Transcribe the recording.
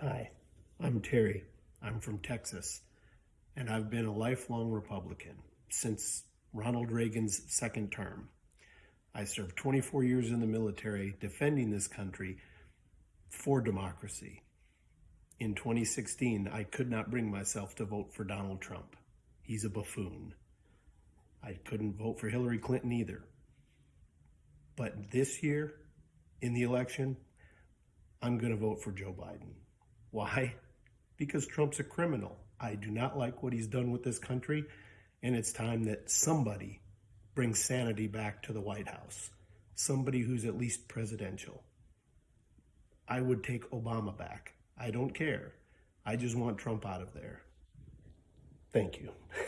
Hi, I'm Terry. I'm from Texas, and I've been a lifelong Republican since Ronald Reagan's second term. I served 24 years in the military defending this country for democracy. In 2016, I could not bring myself to vote for Donald Trump. He's a buffoon. I couldn't vote for Hillary Clinton either. But this year, in the election, I'm going to vote for Joe Biden. Why? Because Trump's a criminal. I do not like what he's done with this country, and it's time that somebody brings sanity back to the White House. Somebody who's at least presidential. I would take Obama back. I don't care. I just want Trump out of there. Thank you.